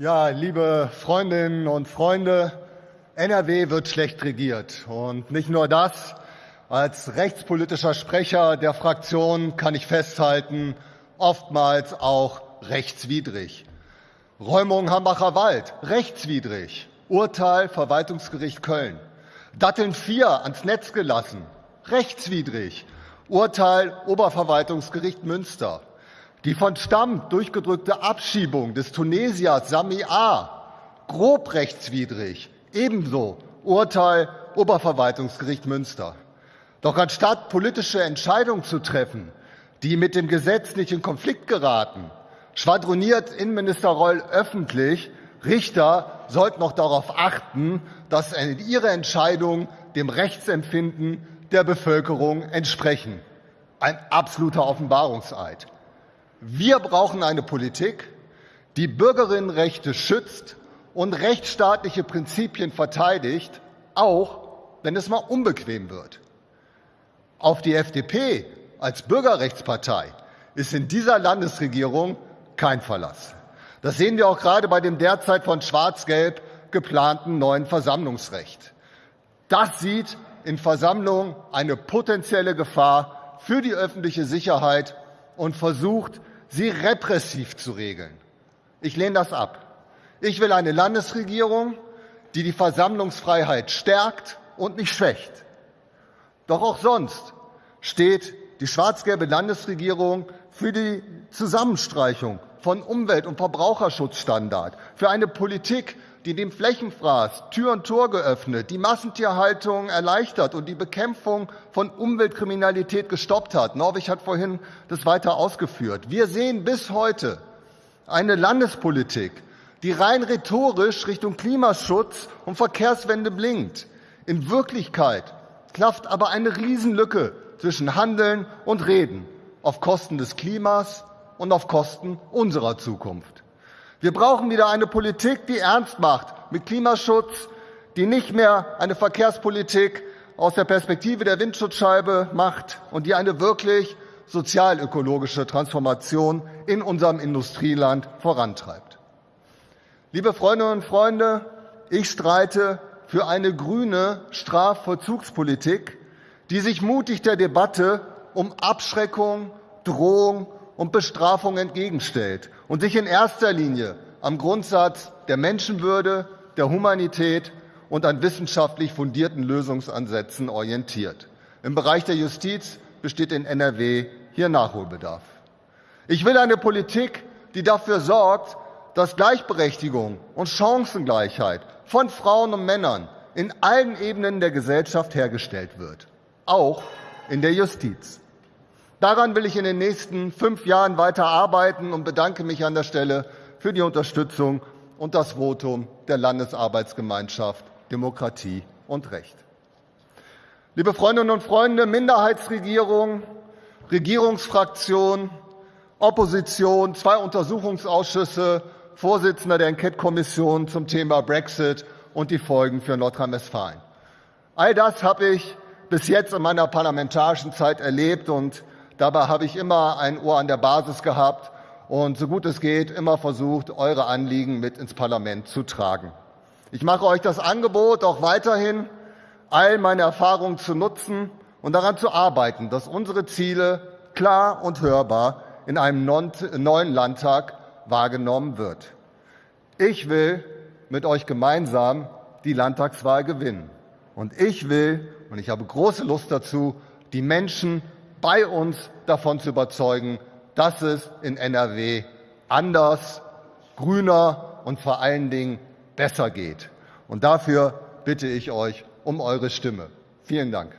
Ja, liebe Freundinnen und Freunde, NRW wird schlecht regiert. Und nicht nur das, als rechtspolitischer Sprecher der Fraktion kann ich festhalten, oftmals auch rechtswidrig. Räumung Hambacher Wald, rechtswidrig. Urteil Verwaltungsgericht Köln. Datteln 4 ans Netz gelassen, rechtswidrig. Urteil Oberverwaltungsgericht Münster. Die von Stamm durchgedrückte Abschiebung des Tunesiers Sami A. grob rechtswidrig. Ebenso Urteil Oberverwaltungsgericht Münster. Doch anstatt politische Entscheidungen zu treffen, die mit dem Gesetz nicht in Konflikt geraten, schwadroniert Innenminister Reul öffentlich, Richter sollten noch darauf achten, dass ihre Entscheidungen dem Rechtsempfinden der Bevölkerung entsprechen. Ein absoluter Offenbarungseid. Wir brauchen eine Politik, die Bürgerinnenrechte schützt und rechtsstaatliche Prinzipien verteidigt, auch wenn es mal unbequem wird. Auf die FDP als Bürgerrechtspartei ist in dieser Landesregierung kein Verlass. Das sehen wir auch gerade bei dem derzeit von Schwarz-Gelb geplanten neuen Versammlungsrecht. Das sieht in Versammlungen eine potenzielle Gefahr für die öffentliche Sicherheit und versucht, sie repressiv zu regeln. Ich lehne das ab. Ich will eine Landesregierung, die die Versammlungsfreiheit stärkt und nicht schwächt. Doch auch sonst steht die schwarz-gelbe Landesregierung für die Zusammenstreichung von Umwelt- und Verbraucherschutzstandard, für eine Politik, die dem Flächenfraß Tür und Tor geöffnet, die Massentierhaltung erleichtert und die Bekämpfung von Umweltkriminalität gestoppt hat. Norwich hat vorhin das weiter ausgeführt. Wir sehen bis heute eine Landespolitik, die rein rhetorisch Richtung Klimaschutz und Verkehrswende blinkt. In Wirklichkeit klafft aber eine Riesenlücke zwischen Handeln und Reden auf Kosten des Klimas und auf Kosten unserer Zukunft. Wir brauchen wieder eine Politik, die ernst macht mit Klimaschutz, die nicht mehr eine Verkehrspolitik aus der Perspektive der Windschutzscheibe macht und die eine wirklich sozialökologische Transformation in unserem Industrieland vorantreibt. Liebe Freundinnen und Freunde, ich streite für eine grüne Strafvollzugspolitik, die sich mutig der Debatte um Abschreckung, Drohung und Bestrafung entgegenstellt und sich in erster Linie am Grundsatz der Menschenwürde, der Humanität und an wissenschaftlich fundierten Lösungsansätzen orientiert. Im Bereich der Justiz besteht in NRW hier Nachholbedarf. Ich will eine Politik, die dafür sorgt, dass Gleichberechtigung und Chancengleichheit von Frauen und Männern in allen Ebenen der Gesellschaft hergestellt wird, auch in der Justiz. Daran will ich in den nächsten fünf Jahren weiter arbeiten und bedanke mich an der Stelle für die Unterstützung und das Votum der Landesarbeitsgemeinschaft Demokratie und Recht. Liebe Freundinnen und Freunde, Minderheitsregierung, Regierungsfraktion, Opposition, zwei Untersuchungsausschüsse, Vorsitzender der Enquete-Kommission zum Thema Brexit und die Folgen für Nordrhein-Westfalen. All das habe ich bis jetzt in meiner parlamentarischen Zeit erlebt und Dabei habe ich immer ein Ohr an der Basis gehabt und so gut es geht immer versucht, eure Anliegen mit ins Parlament zu tragen. Ich mache euch das Angebot, auch weiterhin all meine Erfahrungen zu nutzen und daran zu arbeiten, dass unsere Ziele klar und hörbar in einem neuen Landtag wahrgenommen wird. Ich will mit euch gemeinsam die Landtagswahl gewinnen. Und ich will, und ich habe große Lust dazu, die Menschen bei uns davon zu überzeugen, dass es in NRW anders, grüner und vor allen Dingen besser geht. Und dafür bitte ich euch um eure Stimme. Vielen Dank.